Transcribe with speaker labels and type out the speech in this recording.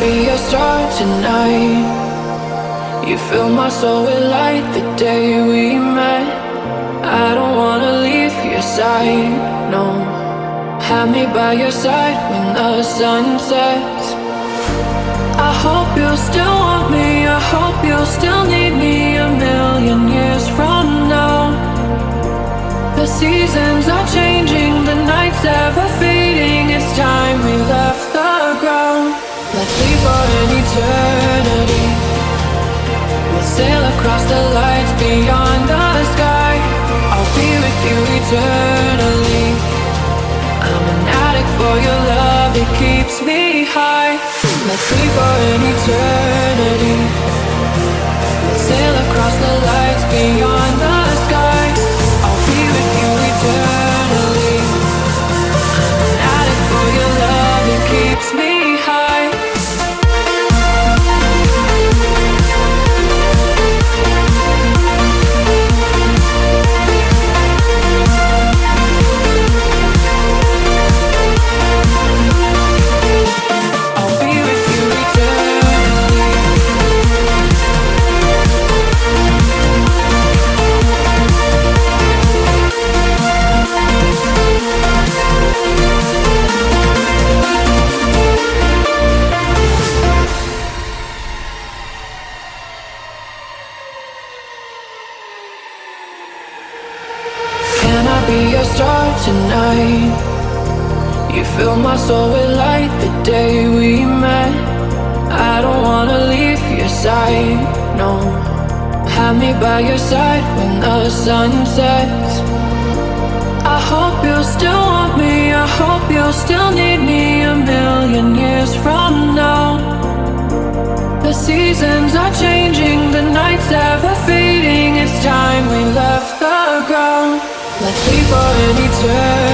Speaker 1: be a star tonight? You fill my soul with light the day we met. I don't wanna leave your side, no. Have me by your side when the sun sets. I hope you still want me. I hope be your star tonight? You fill my soul with light the day we met. I don't wanna leave your side, no. Have me by your side when the sun sets. I hope you still want me. I hope you still need me a million years from now. The seasons are changing, for